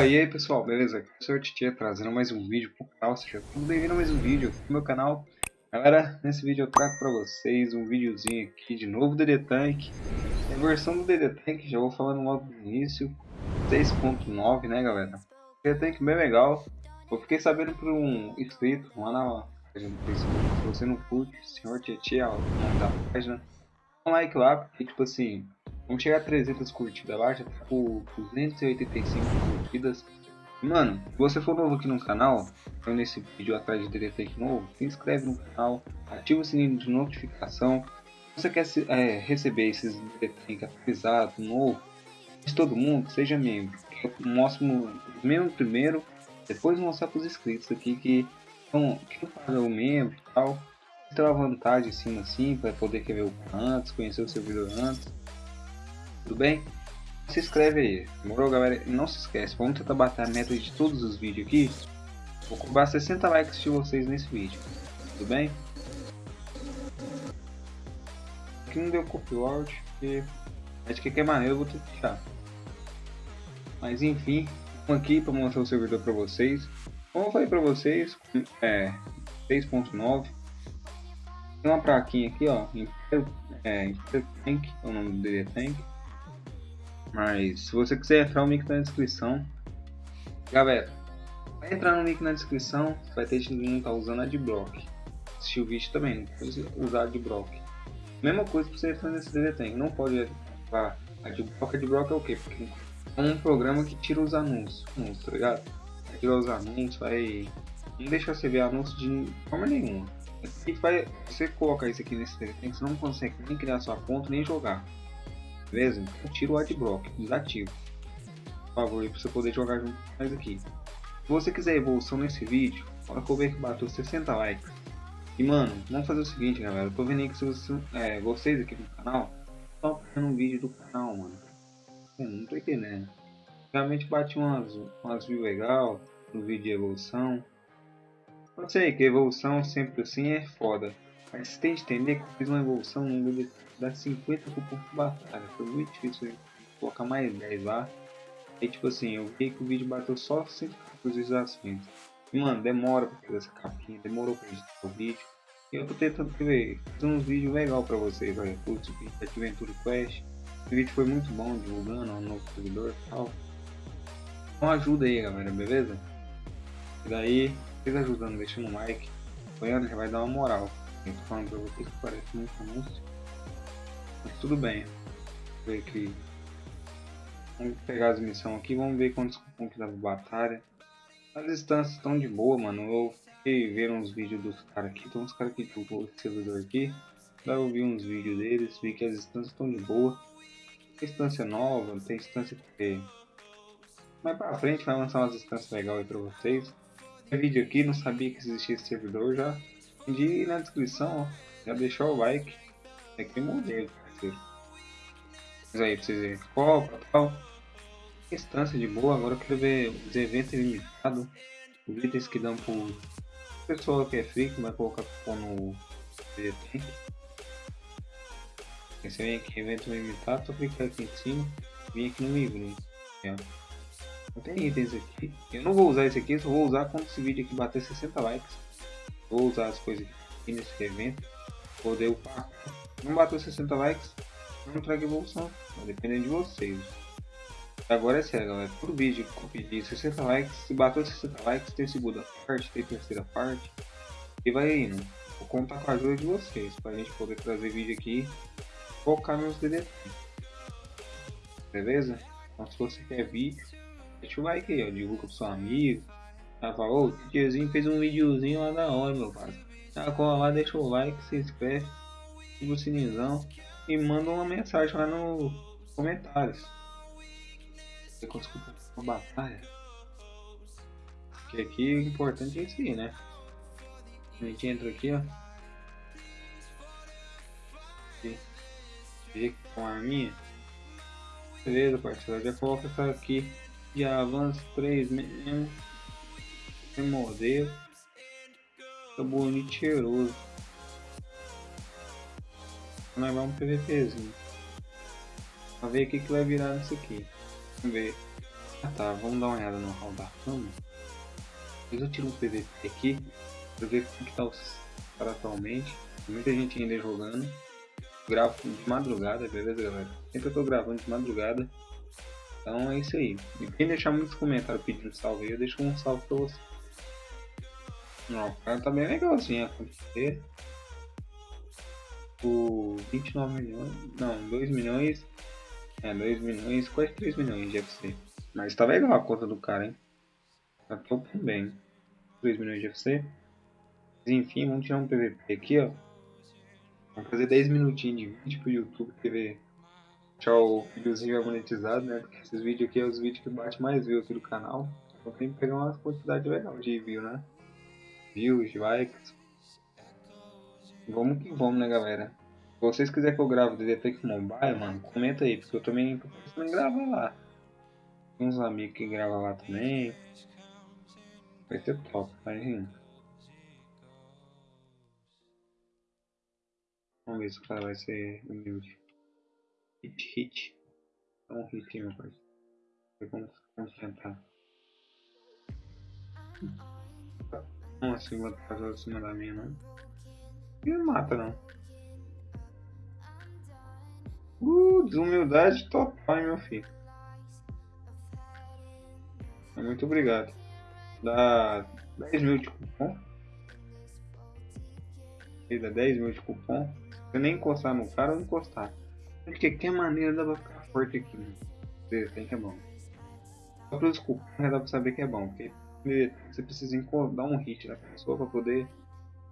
E aí pessoal, beleza? Sr. Titia trazendo mais um vídeo pro canal, seja bem-vindo a mais um vídeo no meu canal. Galera, nesse vídeo eu trago pra vocês um videozinho aqui de novo DD Tank. A versão do DD Tank, já vou falando logo no início, 6.9 né galera? DD Tank bem legal, eu fiquei sabendo por um inscrito lá na página do Facebook, se você não curte. Titia, o nome da página, dá um like lá, porque tipo assim, Vamos chegar a 300 curtidas lá, já com 285 curtidas. Mano, se você for novo aqui no canal, então nesse vídeo atrás de DDT novo, se inscreve no canal, ativa o sininho de notificação. Se você quer é, receber esses DDT atualizados, novo, de todo mundo, seja membro. Eu mostro os membros primeiro, depois mostrar para os inscritos aqui que não, que não paga o membro e tal. Tem uma vantagem em cima assim, para poder ver o antes, conhecer o servidor antes tudo bem? Se inscreve aí, demorou galera? Não se esquece, vamos tentar bater a meta de todos os vídeos aqui. Vou cobrar 60 likes de vocês nesse vídeo, tudo bem? Aqui não deu copyright, porque acho que aqui é maneiro, eu vou ter que deixar. Mas enfim, aqui para mostrar o servidor para vocês. Como eu falei para vocês, é 6.9 tem uma plaquinha aqui, ó, Imperial, é, Tank, é o nome do DD Tank. Mas se você quiser entrar, o link tá na descrição. Galera, vai entrar no link na descrição, vai ter que não tá usando Adblock. Assistir o vídeo também, não pode usar Adblock. Mesma coisa pra você entrar nesse DD não pode ativar Adblock. Adblock é o quê? Porque é um programa que tira os anúncios, tá ligado? Vai tirar os anúncios, vai... Não deixa você ver anúncios de forma nenhuma. E você colocar isso aqui nesse DD você não consegue nem criar sua conta, nem jogar. Beleza? Tira o adblock, desativo. Por favor, para você poder jogar junto nós aqui. Se você quiser evolução nesse vídeo, olha que eu ver que bateu 60 likes. E mano, vamos fazer o seguinte galera, eu tô vendo aí que você, é, vocês aqui no canal estão fazendo um vídeo do canal, mano. Eu não tô entendendo. Realmente bati umas, umas views legal no vídeo de evolução. Eu sei que evolução sempre assim é foda. Mas tem que entender que eu fiz uma evolução no nível dá 50 cupom por batalha. Foi muito difícil colocar mais 10 lá. E tipo assim, eu vi que o vídeo bateu só 100 visualizações. E mano, demora pra fazer essa capinha, demorou pra editar o vídeo. E eu tô tentando ver, fazer uns vídeos legais pra vocês, olha, putz, Adventure Quest. O vídeo foi muito bom, divulgando um novo servidor e tal. Então ajuda aí galera, beleza? E daí, vocês ajudando, deixando um like, apoiando, já vai dar uma moral. Tô falando vocês que parece muito anúncio. Mas tudo bem. Vamos ver aqui. Vamos pegar as missões aqui, vamos ver quantos que dá batalha. As distâncias estão de boa, mano. Eu fiquei vendo uns vídeos dos caras aqui. Tem uns caras que jogou esse servidor aqui. Daí eu vi uns vídeos deles, vi que as distâncias estão de boa. Tem distância nova, tem distância que mais pra frente vai lançar umas distâncias legais aí pra vocês. Tem vídeo aqui, não sabia que existia esse servidor já. Entendi na descrição, ó. Já deixou o like. É que modelo parceiro. Mas aí, pra vocês verem. Copa e tal. Instância de boa. Agora eu quero ver os eventos limitados. Os itens que dão pro pessoal que é free, que vai colocar cupom no DT. Você vem aqui, evento limitado, só clicar aqui em cima. Vem aqui no livro. Não tem itens aqui. Eu não vou usar esse aqui, só vou usar quando esse vídeo aqui bater 60 likes. Vou usar as coisas aqui nesse evento. Poder upar não bateu 60 likes, não traga evolução. Vai depender de vocês. Agora é sério, galera. Todo vídeo que eu pedir 60 likes, se bateu 60 likes, tem segunda parte, tem terceira parte. E vai indo. Vou contar com a ajuda de vocês, pra gente poder trazer vídeo aqui focar nos DDT. Beleza? Então se você quer vídeo, deixa o like aí, ó. Divulga pro seu amigo. Ela falou, o tiozinho fez um videozinho lá da hora, meu pai. Tá, cola lá, deixa o like, se inscreve ativa o sininho e manda uma mensagem lá nos comentários. Você conseguiu uma batalha. Porque aqui o importante é isso aí, né? A gente entra aqui, ó. Aqui. Com a arminha. Beleza, parceiro. Já coloca essa aqui de avanço 3 mesmo. Sem modelo. Fica bonito e cheiroso levar um PVPzinho. Pra ver o que, que vai virar nisso aqui. Vamos ver. Ah tá, vamos dar uma olhada no hall da fama. Depois eu tiro um PVP aqui pra ver como que tá os caras atualmente. Muita gente ainda jogando. Gravo de madrugada, beleza galera? Sempre eu tô gravando de madrugada. Então é isso aí. E quem deixar muitos comentários pedindo salve aí, eu deixo um salve pra você. Não, o cara tá bem legalzinho acontecer. O 29 milhões. Não, 2 milhões. É, 2 milhões, quase 3 milhões de FC. Mas tá legal a conta do cara, hein? Tá top bem. 3 milhões de FC. Mas, enfim, vamos tirar um PVP aqui, ó. Vamos fazer 10 minutinhos de vídeo pro YouTube ver deixar o videozinho monetizado, né? Porque esses vídeos aqui é os vídeos que bate mais views aqui do canal. Então tem que pegar uma quantidade legal de views, né? Views, likes. Vamos que vamos, né, galera? Se vocês quiserem que eu grave DDTech Mobile, mano, comenta aí, porque eu também tô pensando gravar lá. Tem uns amigos que gravam lá também. Vai ser top, imagina. Vamos ver se o cara vai ser humilde. Hit, hit. Dá um hit, meu pai. Vamos concentrar. Não assim, vou fazer acima da minha, não. E mata, não. Uh, desumildade total, hein, meu filho. Muito obrigado. Dá 10 mil de cupom. Dá 10 mil de cupom. Se eu nem encostar no cara, eu encostar. De qualquer maneira dá pra ficar forte aqui, né? Tem que é bom. Só pelos cupons dá pra saber que é bom. Porque você precisa dar um hit na pessoa pra poder,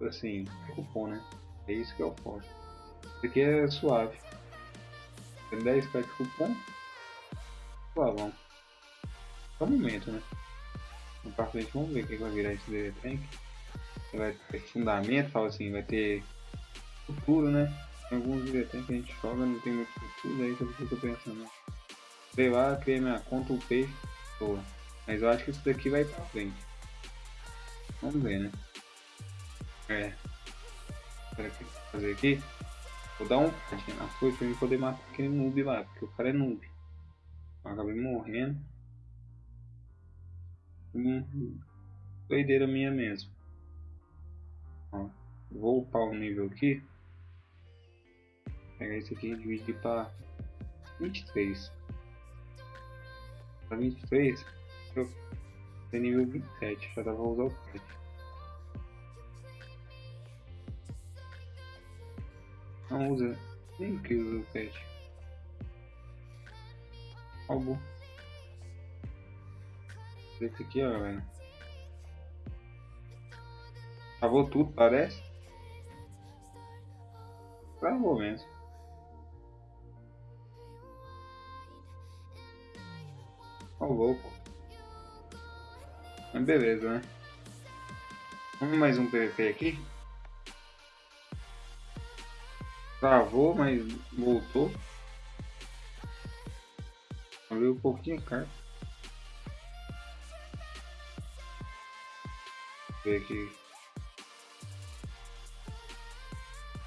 assim, cupom, né? É isso que é o foda. Isso aqui é suave. Tem 10k de cupom. Suavão. Só um momento, né? No pra frente vamos ver o que vai virar esse DD Tank. Vai ter fundamento, fala assim, vai ter futuro, né? Tem alguns DD Tank que a gente joga, não tem muito futuro, aí eu tô pensando. Sei lá, criei minha conta, upei, boa. Mas eu acho que isso daqui vai pra frente. Vamos ver, né? É. Espera que fazer aqui. Vou dar um parte na coisa pra eu poder matar aquele noob lá, porque o cara é noob. Eu acabei morrendo. Hum, doideira minha mesmo. Ó, vou upar o nível aqui. Pegar esse aqui e dividir para 23. Para 23, eu tenho nível 27, já dá pra usar o pet. Não usa, nem que usa o pet. Acabou. Esse aqui, ó, galera. Travou tudo, parece. Travou mesmo. Ó, louco. Mas beleza, né? Vamos mais um PVP aqui. Travou, mas voltou. Abriu um pouquinho a carta. ver aqui.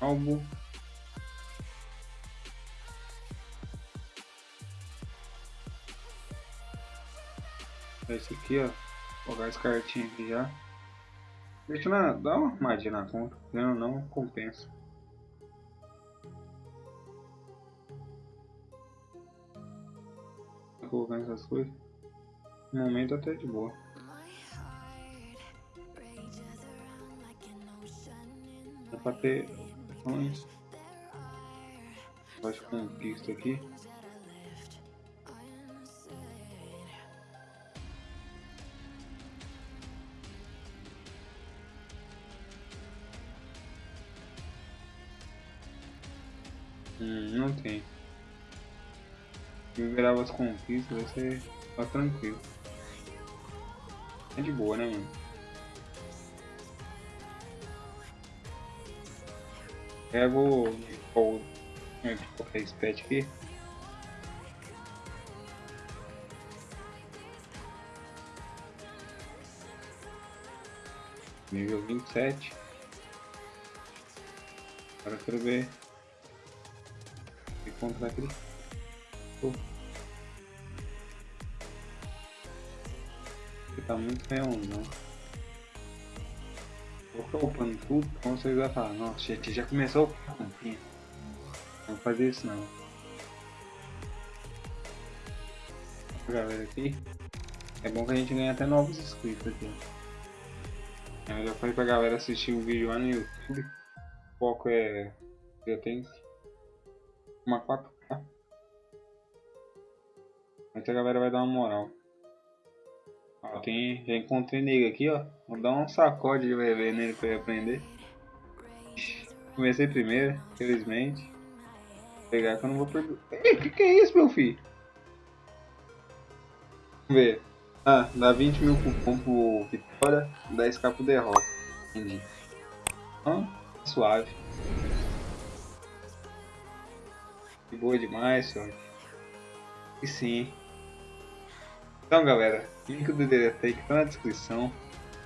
Álbum. Esse aqui, ó. Jogar as cartinhas aqui já. Deixa na, dá uma armadilha na conta. Não, não compensa. Colocando essas coisas. No momento até de boa. Dá pra ter. Acho que conquista aqui. Hum, não tem. Liberar as conquistas vai ser tá tranquilo. É de boa, né, mano? Pego vou colocar esse pet aqui. Nível vinte e sete. Agora eu quero ver aquele. Oh. tá muito leãozão. Vou upando tudo, então vocês vão falar, nossa, gente, já começou a comprinha. Não fazer isso não. Galera aqui. É bom que a gente ganha até novos inscritos aqui. Eu já falei pra galera assistir o vídeo lá no YouTube. O foco é. Eu tenho uma 4K. Mas a galera vai dar uma moral. Ó, tem, já encontrei nele aqui, ó. Vou dar um sacode de bebê nele pra ele aprender. Comecei primeiro, felizmente. Vou pegar que eu não vou perder. Ei, que que é isso, meu filho? Vamos ver. Ah, dá 20 mil cupom pro Vitória, 10k pro derrota. Entendi. Ah, suave. Boa demais, senhor. E sim. Então galera, link do Deletake tá na descrição.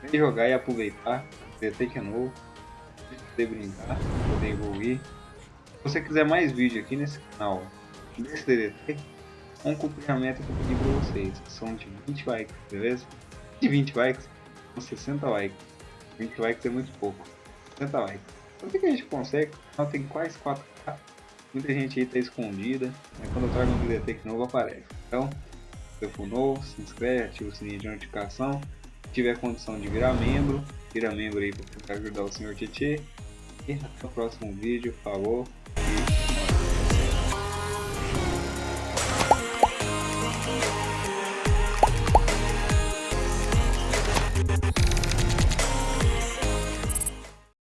Vem jogar e aproveitar. O é novo. Poder brincar, poder evoluir. Se você quiser mais vídeo aqui nesse canal desse Deletake, um cumprimento que eu pedi pra vocês. São de 20 likes, beleza? De 20 likes, são 60 likes. 20 likes é muito pouco. 60 likes. Então o que a gente consegue? Nós tem quase 4K. Muita gente aí tá escondida. Mas quando eu trago um Deletake novo aparece. Então se for novo, se inscreve, ativa o sininho de notificação. Se tiver condição de virar membro, vira membro aí para ajudar o senhor Tietê. E até o próximo vídeo. Falou.